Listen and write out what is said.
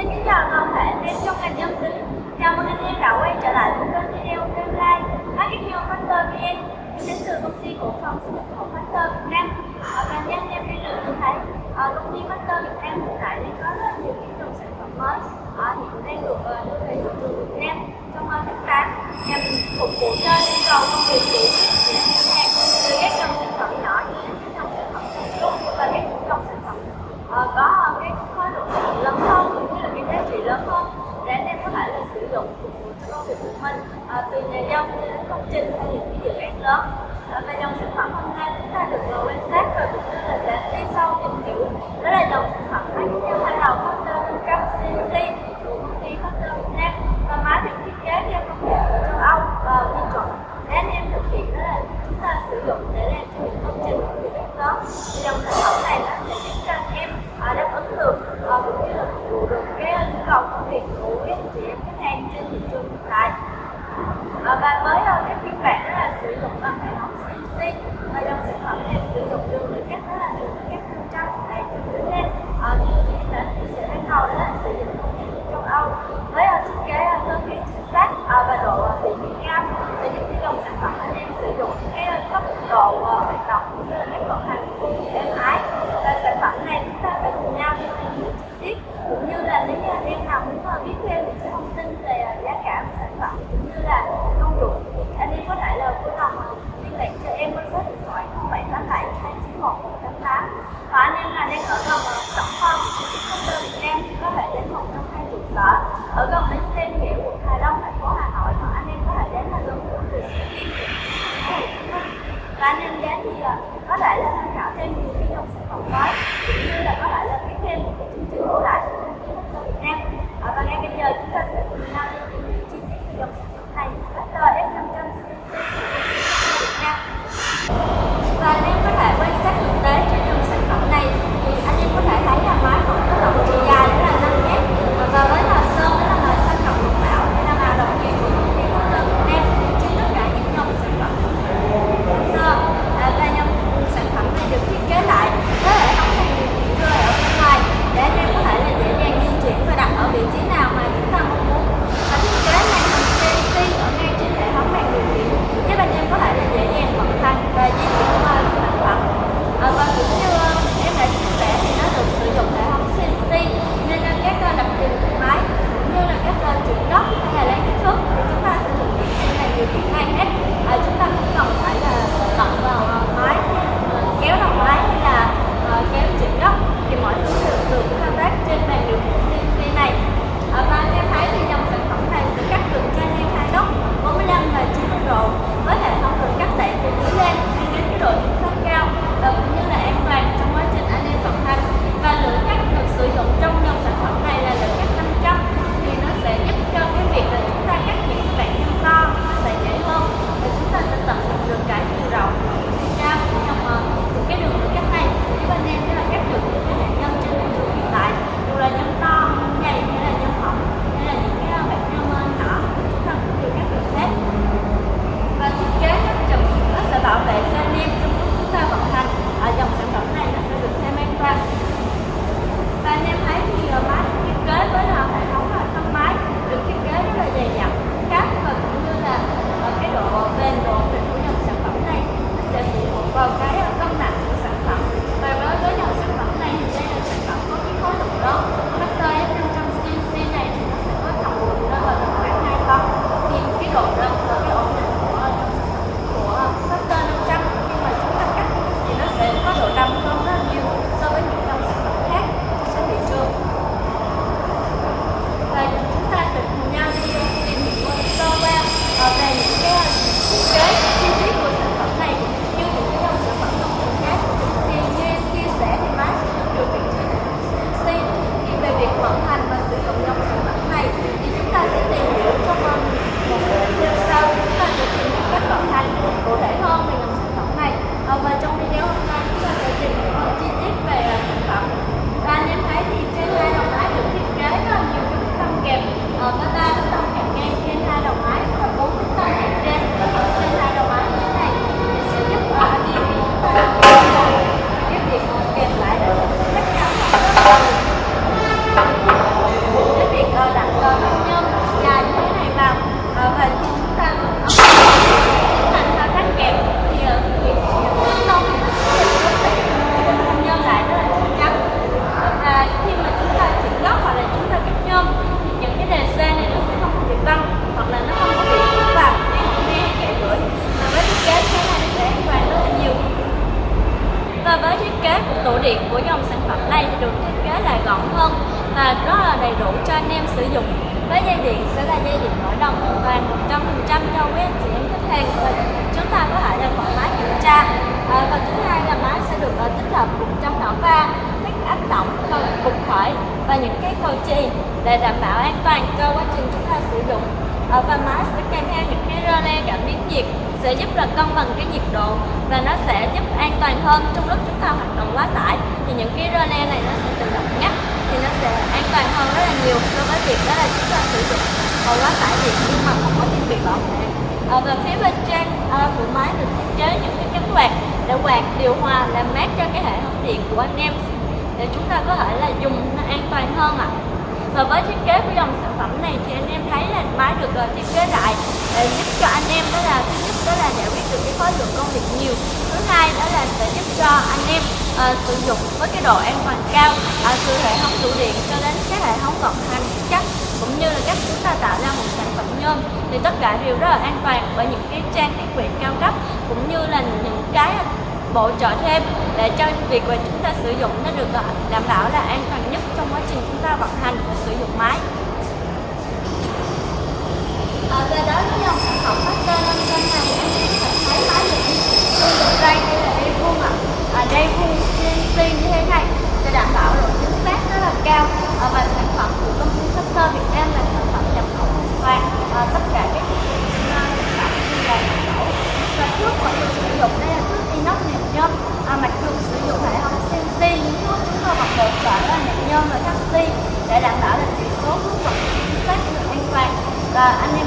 Xin kính chào toàn thể anh em trong ngành dân tính Chào mừng anh em đã quay trở lại với kênh video Fremline Marketing Factor VN đến từ công ty cổ phần xuất nhập khẩu Factor Việt Nam. Ở ngành dân em đi lượng tôi thấy ở công ty Factor Việt Nam hiện tại đang có rất nhiều những dòng sản phẩm mới. Ờ, ở hiện đang được ờ, trong những công trình hay những cái dự án lớn. Và dòng sản phẩm hôm nay chúng ta được quan sát và cũng như là sẽ đi sâu tìm hiểu. Đó là dòng sản phẩm khác nhau hàng đầu có tên cam như là lý do em nào muốn ờ, biết thêm những cái thông tin về ờ, giá cả của sản phẩm cũng như là công dụng anh em có thể là vui lòng ờ, liên lạc cho em qua số điện thoại 0787 291 188 và anh em là đang ở gần tổng phong công ty biệt của dòng sản phẩm này thì được thiết kế là gọn hơn và rất là đầy đủ cho anh em sử dụng. Với dây điện sẽ là dây điện nổi đồng hoàn toàn 100% cho quý anh chị em khách hàng và chúng ta có thể là thoải mái kiểm tra. À, và thứ hai là máy sẽ được à, tích hợp cùng trong nỏ va các áp động cục khởi và những cái cầu chì để đảm bảo an toàn cho quá trình chúng ta sử dụng. À, và máy sẽ kèm theo những cái cảm biến nhiệt sẽ giúp là cân bằng cái nhiệt độ và nó sẽ giúp an toàn hơn trong lúc chúng ta hoạt động quá tải. Thì những cái rơ này nó sẽ tự động ngắt thì nó sẽ an toàn hơn rất là nhiều so với việc đó là chúng ta sử dụng còn quá tải điện nhưng mà không có thiết bị bảo vệ. À, và phía bên trên à, của máy được thiết kế những cái cánh quạt để quạt điều hòa làm mát cho cái hệ thống điện của anh em. Để chúng ta có thể là dùng nó an toàn hơn ạ. à và với thiết kế của dòng sản phẩm này thì anh em thấy là máy được uh, thiết kế lại để giúp cho anh em đó là thứ nhất đó là giải quyết được cái khối lượng công việc nhiều thứ hai đó là sẽ giúp cho anh em uh, sử dụng với cái độ an toàn cao uh, từ hệ thống tủ điện cho đến các hệ thống vận hành chắc cũng như là cách chúng ta tạo ra một sản phẩm nhôm. Thì tất cả đều rất là an toàn bởi những cái trang thiết bị cao cấp cũng như là những cái bổ trợ thêm để cho việc mà chúng ta sử dụng nó được à, đảm bảo là an toàn nhất trong quá trình chúng ta vận hành và sử dụng máy. À, về đó với dòng sản phẩm master lên trên này anh em thấy máy được sử dụng đây đây là dây vuông ạ. À, dây vuông CNC như thế này sẽ đảm bảo độ chính xác rất là cao à, và sản phẩm của công ty Master Việt Nam là sản phẩm nhập khẩu hoàn toàn à, tất cả các thiết bị sản phẩm như là nhập khẩu và trước mọi người sử dụng đây là thước inox nẹp nhôm à, mặc dù sử dụng hệ thống CNC nhưng thuốc chúng tôi vẫn hỗ trợ là nẹp nhôm và taxi để đảm bảo